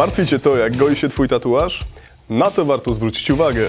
Martwi Cię to, jak goi się Twój tatuaż? Na to warto zwrócić uwagę.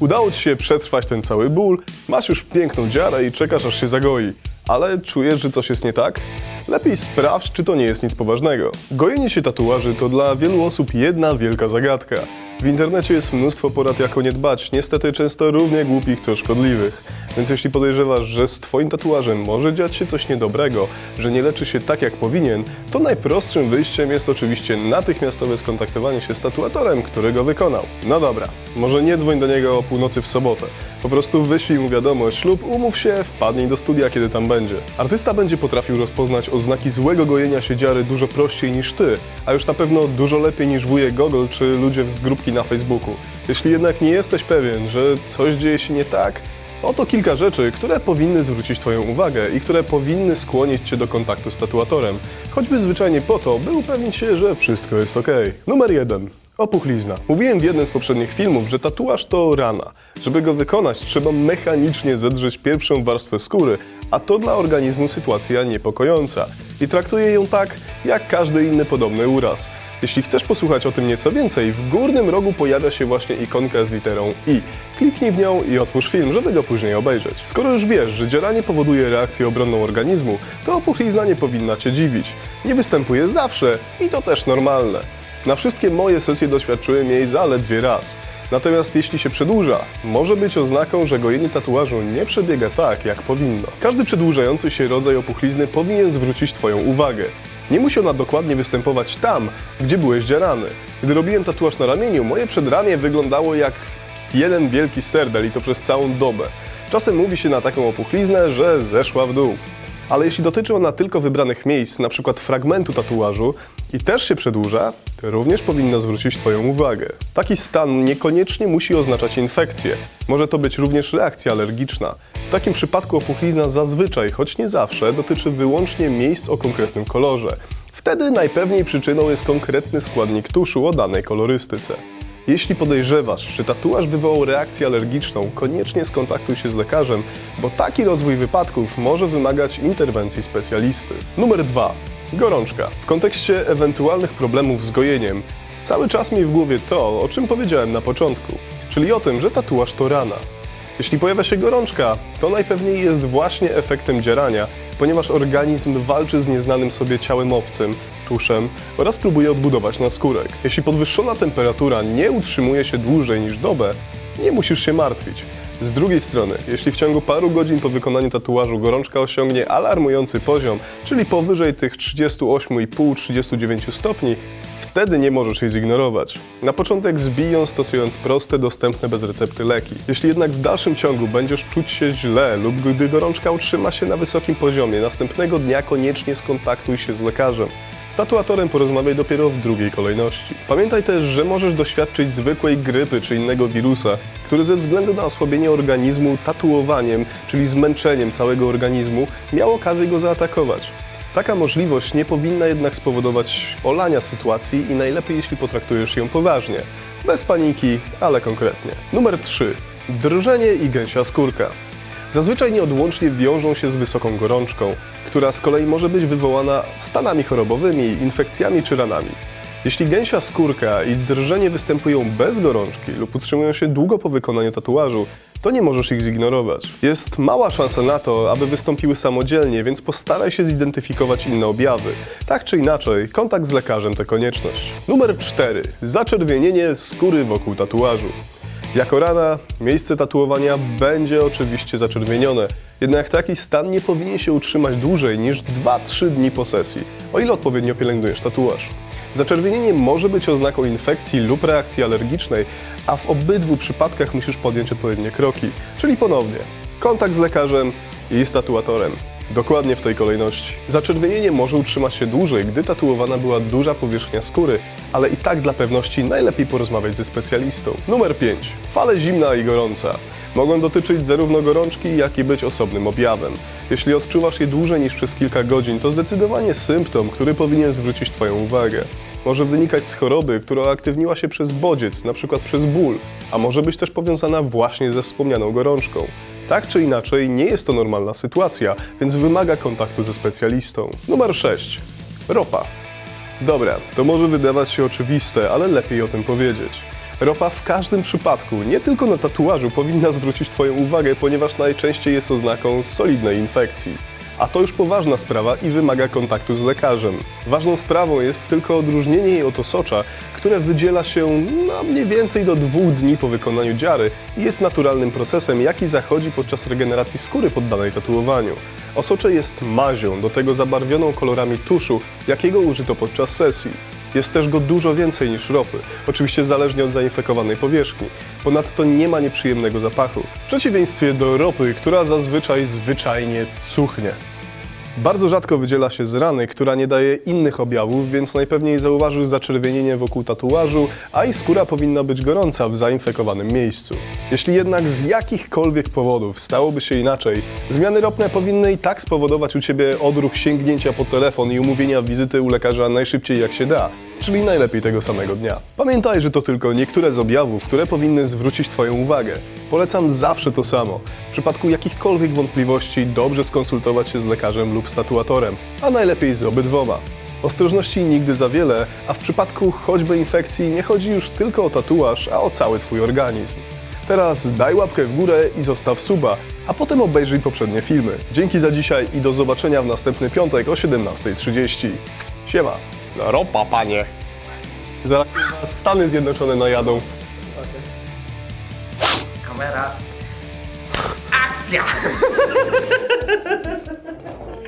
Udało Ci się przetrwać ten cały ból, masz już piękną dziarę i czekasz aż się zagoi. Ale czujesz, że coś jest nie tak? Lepiej sprawdź, czy to nie jest nic poważnego. Gojenie się tatuaży to dla wielu osób jedna wielka zagadka. W internecie jest mnóstwo porad, jak o nie dbać, niestety często równie głupich, co szkodliwych. Więc jeśli podejrzewasz, że z Twoim tatuażem może dziać się coś niedobrego, że nie leczy się tak jak powinien, to najprostszym wyjściem jest oczywiście natychmiastowe skontaktowanie się z tatuatorem, który go wykonał. No dobra, może nie dzwoń do niego o północy w sobotę. Po prostu wyślij mu wiadomość lub umów się, wpadnij do studia, kiedy tam będzie. Artysta będzie potrafił rozpoznać oznaki złego gojenia się dziary dużo prościej niż ty, a już na pewno dużo lepiej niż wujek Gogol czy ludzie z grupki na Facebooku. Jeśli jednak nie jesteś pewien, że coś dzieje się nie tak, Oto kilka rzeczy, które powinny zwrócić Twoją uwagę i które powinny skłonić Cię do kontaktu z tatuatorem, choćby zwyczajnie po to, by upewnić się, że wszystko jest ok. Numer 1. Opuchlizna. Mówiłem w jednym z poprzednich filmów, że tatuaż to rana. Żeby go wykonać, trzeba mechanicznie zedrzeć pierwszą warstwę skóry, a to dla organizmu sytuacja niepokojąca. I traktuję ją tak, jak każdy inny podobny uraz. Jeśli chcesz posłuchać o tym nieco więcej, w górnym rogu pojawia się właśnie ikonka z literą I. Kliknij w nią i otwórz film, żeby go później obejrzeć. Skoro już wiesz, że dzieranie powoduje reakcję obronną organizmu, to opuchlizna nie powinna Cię dziwić. Nie występuje zawsze i to też normalne. Na wszystkie moje sesje doświadczyłem jej zaledwie raz. Natomiast jeśli się przedłuża, może być oznaką, że gojenie tatuażu nie przebiega tak, jak powinno. Każdy przedłużający się rodzaj opuchlizny powinien zwrócić Twoją uwagę. Nie musi ona dokładnie występować tam, gdzie byłeś dzierany. Gdy robiłem tatuaż na ramieniu, moje przedramię wyglądało jak jeden wielki serdel i to przez całą dobę. Czasem mówi się na taką opuchliznę, że zeszła w dół. Ale jeśli dotyczy ona tylko wybranych miejsc, np. fragmentu tatuażu i też się przedłuża, to również powinna zwrócić Twoją uwagę. Taki stan niekoniecznie musi oznaczać infekcję. Może to być również reakcja alergiczna. W takim przypadku opuchlizna zazwyczaj, choć nie zawsze, dotyczy wyłącznie miejsc o konkretnym kolorze. Wtedy najpewniej przyczyną jest konkretny składnik tuszu o danej kolorystyce. Jeśli podejrzewasz, że tatuaż wywołał reakcję alergiczną, koniecznie skontaktuj się z lekarzem, bo taki rozwój wypadków może wymagać interwencji specjalisty. Numer 2. Gorączka. W kontekście ewentualnych problemów z gojeniem, cały czas mi w głowie to, o czym powiedziałem na początku, czyli o tym, że tatuaż to rana. Jeśli pojawia się gorączka, to najpewniej jest właśnie efektem dzierania, ponieważ organizm walczy z nieznanym sobie ciałem obcym, tuszem oraz próbuje odbudować naskórek. Jeśli podwyższona temperatura nie utrzymuje się dłużej niż dobę, nie musisz się martwić. Z drugiej strony, jeśli w ciągu paru godzin po wykonaniu tatuażu gorączka osiągnie alarmujący poziom, czyli powyżej tych 38,5-39 stopni, Wtedy nie możesz jej zignorować. Na początek zbij ją stosując proste, dostępne bez recepty leki. Jeśli jednak w dalszym ciągu będziesz czuć się źle lub gdy gorączka utrzyma się na wysokim poziomie, następnego dnia koniecznie skontaktuj się z lekarzem. Z tatuatorem porozmawiaj dopiero w drugiej kolejności. Pamiętaj też, że możesz doświadczyć zwykłej grypy czy innego wirusa, który ze względu na osłabienie organizmu tatuowaniem, czyli zmęczeniem całego organizmu, miał okazję go zaatakować. Taka możliwość nie powinna jednak spowodować olania sytuacji i najlepiej jeśli potraktujesz ją poważnie. Bez paniki, ale konkretnie. Numer 3. Drżenie i gęsia skórka. Zazwyczaj nieodłącznie wiążą się z wysoką gorączką, która z kolei może być wywołana stanami chorobowymi, infekcjami czy ranami. Jeśli gęsia skórka i drżenie występują bez gorączki lub utrzymują się długo po wykonaniu tatuażu, to nie możesz ich zignorować. Jest mała szansa na to, aby wystąpiły samodzielnie, więc postaraj się zidentyfikować inne objawy. Tak czy inaczej, kontakt z lekarzem to konieczność. Numer 4. Zaczerwienienie skóry wokół tatuażu. Jako rana, miejsce tatuowania będzie oczywiście zaczerwienione, jednak taki stan nie powinien się utrzymać dłużej niż 2-3 dni po sesji, o ile odpowiednio pielęgnujesz tatuaż. Zaczerwienienie może być oznaką infekcji lub reakcji alergicznej, a w obydwu przypadkach musisz podjąć odpowiednie kroki, czyli ponownie kontakt z lekarzem i z tatuatorem. Dokładnie w tej kolejności. Zaczerwienienie może utrzymać się dłużej, gdy tatuowana była duża powierzchnia skóry, ale i tak dla pewności najlepiej porozmawiać ze specjalistą. Numer 5. Fale zimna i gorąca. Mogą dotyczyć zarówno gorączki, jak i być osobnym objawem. Jeśli odczuwasz je dłużej niż przez kilka godzin, to zdecydowanie symptom, który powinien zwrócić Twoją uwagę. Może wynikać z choroby, która aktywniła się przez bodziec, np. przez ból, a może być też powiązana właśnie ze wspomnianą gorączką. Tak czy inaczej, nie jest to normalna sytuacja, więc wymaga kontaktu ze specjalistą. Numer 6. Ropa. Dobra, to może wydawać się oczywiste, ale lepiej o tym powiedzieć. Ropa w każdym przypadku, nie tylko na tatuażu, powinna zwrócić Twoją uwagę, ponieważ najczęściej jest oznaką solidnej infekcji. A to już poważna sprawa i wymaga kontaktu z lekarzem. Ważną sprawą jest tylko odróżnienie jej od osocza, które wydziela się na mniej więcej do dwóch dni po wykonaniu dziary i jest naturalnym procesem, jaki zachodzi podczas regeneracji skóry poddanej tatuowaniu. Osocze jest mazią, do tego zabarwioną kolorami tuszu, jakiego użyto podczas sesji. Jest też go dużo więcej niż ropy, oczywiście zależnie od zainfekowanej powierzchni. Ponadto nie ma nieprzyjemnego zapachu, w przeciwieństwie do ropy, która zazwyczaj zwyczajnie cuchnie. Bardzo rzadko wydziela się z rany, która nie daje innych objawów, więc najpewniej zauważysz zaczerwienienie wokół tatuażu, a i skóra powinna być gorąca w zainfekowanym miejscu. Jeśli jednak z jakichkolwiek powodów stałoby się inaczej, zmiany ropne powinny i tak spowodować u Ciebie odruch sięgnięcia po telefon i umówienia wizyty u lekarza najszybciej jak się da, czyli najlepiej tego samego dnia. Pamiętaj, że to tylko niektóre z objawów, które powinny zwrócić Twoją uwagę. Polecam zawsze to samo. W przypadku jakichkolwiek wątpliwości dobrze skonsultować się z lekarzem lub statuatorem, a najlepiej z obydwoma. Ostrożności nigdy za wiele, a w przypadku choćby infekcji nie chodzi już tylko o tatuaż, a o cały Twój organizm. Teraz daj łapkę w górę i zostaw suba, a potem obejrzyj poprzednie filmy. Dzięki za dzisiaj i do zobaczenia w następny piątek o 17.30. Siema. Ropa, panie. Zaraz Stany Zjednoczone najadą. Kamera. Akcja!